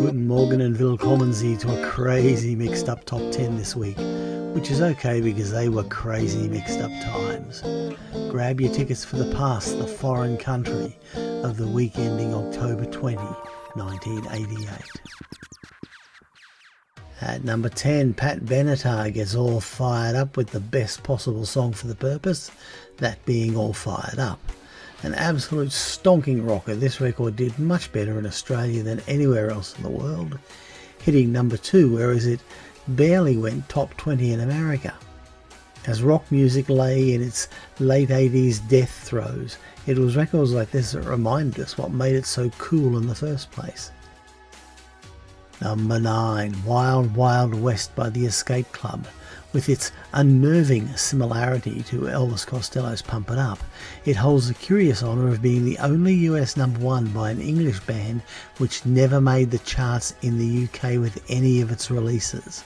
Guten Morgen and willkommen Sie to a crazy mixed up top 10 this week, which is okay because they were crazy mixed up times. Grab your tickets for the past, the foreign country of the week ending October 20, 1988. At number 10, Pat Benatar gets all fired up with the best possible song for the purpose, that being All Fired Up. An absolute stonking rocker, this record did much better in Australia than anywhere else in the world, hitting number 2, whereas it barely went top 20 in America. As rock music lay in its late 80s death throes, it was records like this that reminded us what made it so cool in the first place. Number 9, Wild Wild West by the Escape Club. With its unnerving similarity to Elvis Costello's Pump It Up, it holds the curious honour of being the only US number one by an English band which never made the charts in the UK with any of its releases.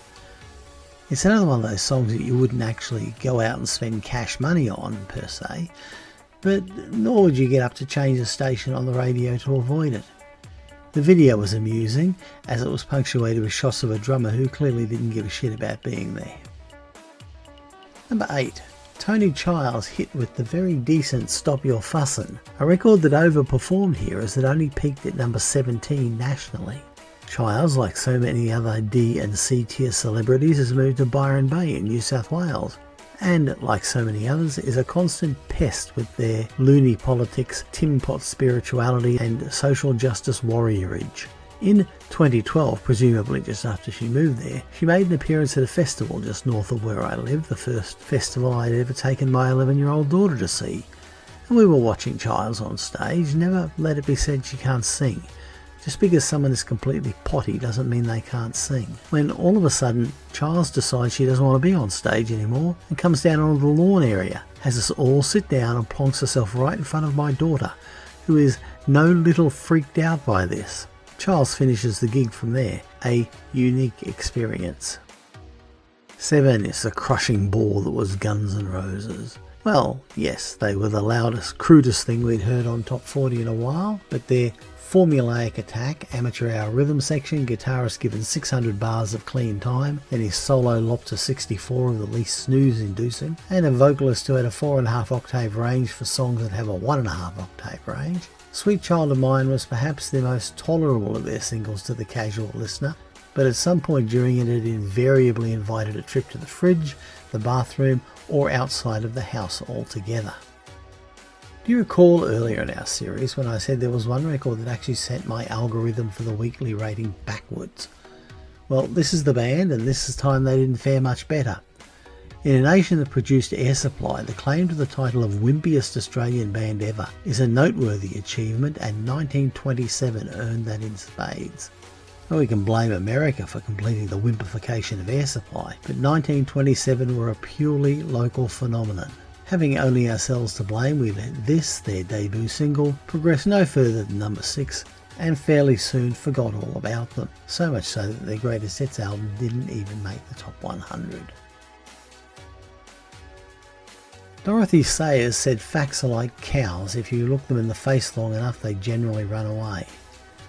It's another one of those songs that you wouldn't actually go out and spend cash money on, per se, but nor would you get up to change the station on the radio to avoid it. The video was amusing, as it was punctuated with shots of a drummer who clearly didn't give a shit about being there. Number 8. Toni Childs hit with the very decent Stop Your Fussin', a record that overperformed here as it only peaked at number 17 nationally. Childs, like so many other D and C tier celebrities, has moved to Byron Bay in New South Wales, and, like so many others, is a constant pest with their loony politics, tin pot spirituality, and social justice warriorage. In 2012, presumably just after she moved there, she made an appearance at a festival just north of where I live, the first festival I'd ever taken my 11 year old daughter to see. And we were watching Childs on stage, never let it be said she can't sing. Just because someone is completely potty doesn't mean they can't sing. When all of a sudden Childs decides she doesn't want to be on stage anymore and comes down onto the lawn area, has us all sit down and plonks herself right in front of my daughter, who is no little freaked out by this. Childs finishes the gig from there, a unique experience. 7 is the crushing ball that was Guns N' Roses. Well, yes, they were the loudest, crudest thing we'd heard on Top 40 in a while, but their formulaic attack, amateur hour rhythm section, guitarist given 600 bars of clean time, then his solo lopped to 64 of the least snooze inducing, and a vocalist who had a 4.5 octave range for songs that have a 1.5 octave range. Sweet Child o' Mine was perhaps the most tolerable of their singles to the casual listener, but at some point during it it invariably invited a trip to the fridge, the bathroom, or outside of the house altogether. Do you recall earlier in our series when I said there was one record that actually sent my algorithm for the weekly rating backwards? Well, this is the band, and this is time they didn't fare much better. In a nation that produced Air Supply, the claim to the title of wimpiest Australian band ever is a noteworthy achievement, and 1927 earned that in spades. Well, we can blame America for completing the wimpification of Air Supply, but 1927 were a purely local phenomenon. Having only ourselves to blame, we let this, their debut single, progress no further than number 6 and fairly soon forgot all about them, so much so that their greatest hits album didn't even make the top 100. Dorothy Sayers said facts are like cows, if you look them in the face long enough they generally run away.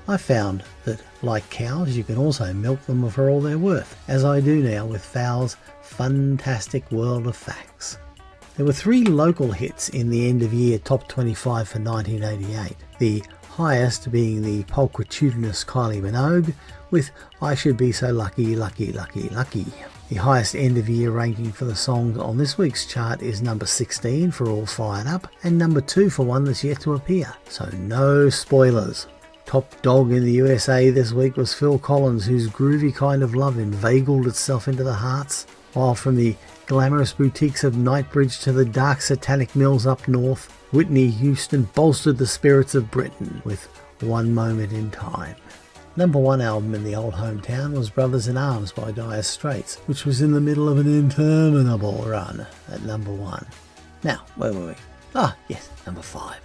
I found that, like cows, you can also milk them for all they're worth, as I do now with Fowl's fantastic world of facts. There were three local hits in the end of year top 25 for 1988, the highest being the pulchritudinous Kylie Minogue with I Should Be So Lucky, Lucky, Lucky, Lucky. The highest end of year ranking for the song on this week's chart is number 16 for All Fired Up and number 2 for one that's yet to appear, so no spoilers. Top dog in the USA this week was Phil Collins, whose groovy kind of love inveigled itself into the hearts, while from the glamorous boutiques of Knightsbridge to the dark satanic mills up north, Whitney Houston bolstered the spirits of Britain with One Moment in Time. Number one album in the old hometown was Brothers in Arms by Dire Straits, which was in the middle of an interminable run at number one. Now, where were we? Ah, yes, number five.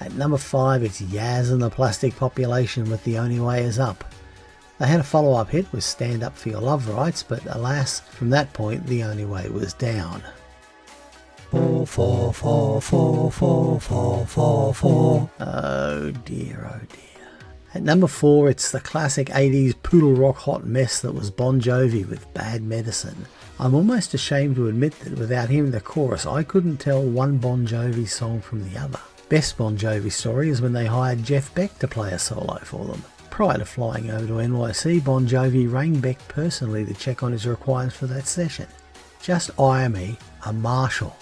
At number five, it's Yazz and the Plastic Population with The Only Way Is Up. They had a follow up hit with Stand Up for Your Love Rights, but alas, from that point, the only way was down. Four, four, four, four, four, four, four, four. Oh dear, oh dear. At number four, it's the classic 80s poodle rock hot mess that was Bon Jovi with Bad Medicine. I'm almost ashamed to admit that without hearing the chorus, I couldn't tell one Bon Jovi song from the other. Best Bon Jovi story is when they hired Jeff Beck to play a solo for them. Prior to flying over to NYC, Bon Jovi rang Beck personally to check on his requirements for that session. Just hire me a Marshall,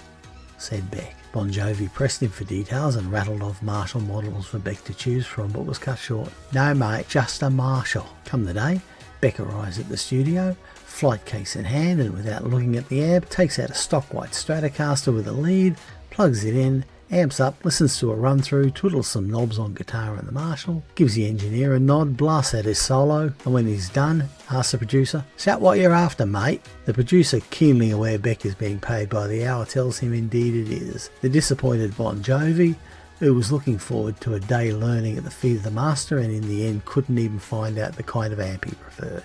said Beck. Bon Jovi pressed him for details and rattled off Marshall models for Beck to choose from, but was cut short. No, mate, just a Marshall. Come the day, Beck arrives at the studio, flight case in hand, and without looking at the amp, takes out a stock white Stratocaster with a lead, plugs it in, amps up, listens to a run through, twiddles some knobs on guitar and the Marshall, gives the engineer a nod, blasts out his solo, and when he's done, asks the producer, Is that what you're after, mate? The producer, keenly aware Beck is being paid by the hour, tells him indeed it is. The disappointed Bon Jovi, who was looking forward to a day learning at the feet of the master and in the end couldn't even find out the kind of amp he preferred.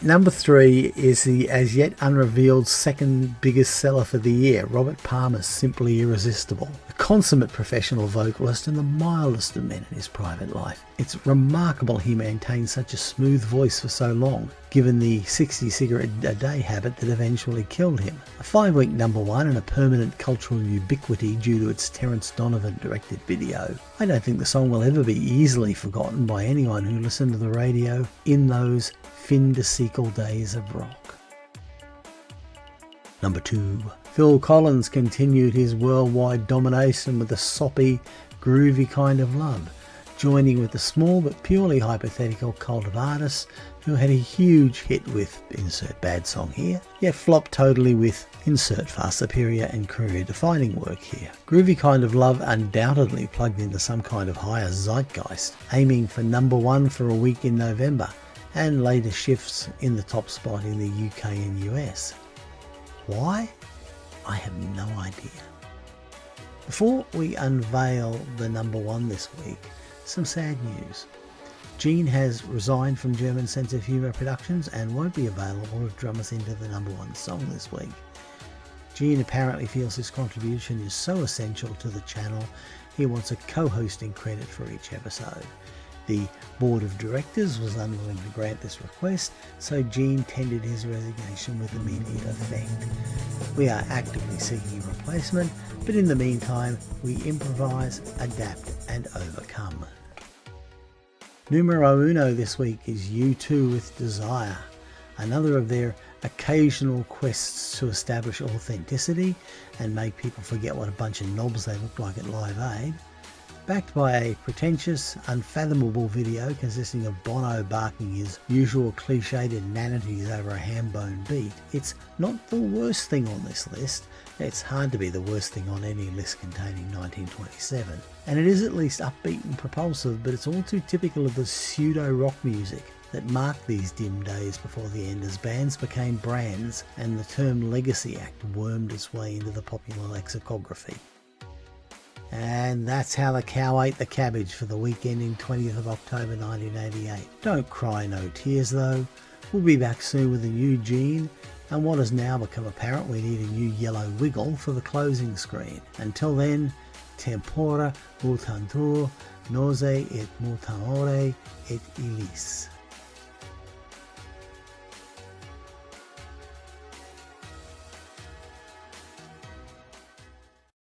Number three is the as yet unrevealed second biggest seller for the year, Robert Palmer's Simply Irresistible. A consummate professional vocalist and the mildest of men in his private life. It's remarkable he maintained such a smooth voice for so long, given the 60 cigarette a day habit that eventually killed him. A five week number one and a permanent cultural ubiquity due to its Terence Donovan directed video. I don't think the song will ever be easily forgotten by anyone who listened to the radio in those fin de siècle days of rock. Number 2. Phil Collins continued his worldwide domination with a soppy, groovy kind of love, joining with the small but purely hypothetical cult of artists who had a huge hit with insert bad song here, yet flopped totally with insert far superior and career defining work here. Groovy Kind of Love undoubtedly plugged into some kind of higher zeitgeist, aiming for number one for a week in November, and later shifts in the top spot in the UK and US. Why? I have no idea. Before we unveil the number one this week, some sad news. Gene has resigned from German Sense of Humour Productions and won't be available to drum us into the number one song this week. Gene apparently feels his contribution is so essential to the channel he wants a co-hosting credit for each episode. The board of directors was unwilling to grant this request, so Gene tendered his resignation with immediate effect. We are actively seeking a replacement, but in the meantime, we improvise, adapt, and overcome. Numero uno this week is U2 with Desire, another of their occasional quests to establish authenticity and make people forget what a bunch of knobs they look like at Live Aid backed by a pretentious, unfathomable video consisting of Bono barking his usual cliched inanities over a ham-bone beat, it's not the worst thing on this list. It's hard to be the worst thing on any list containing 1927. And it is at least upbeat and propulsive, but it's all too typical of the pseudo-rock music that marked these dim days before the end as bands became brands and the term legacy act wormed its way into the popular lexicography. And that's how the cow ate the cabbage for the weekend in 20th of October 1988. Don't cry no tears though. We'll be back soon with a new Gene and what has now become apparent we need a new yellow wiggle for the closing screen. Until then, tempora mutantur, nos et mutamur et illis.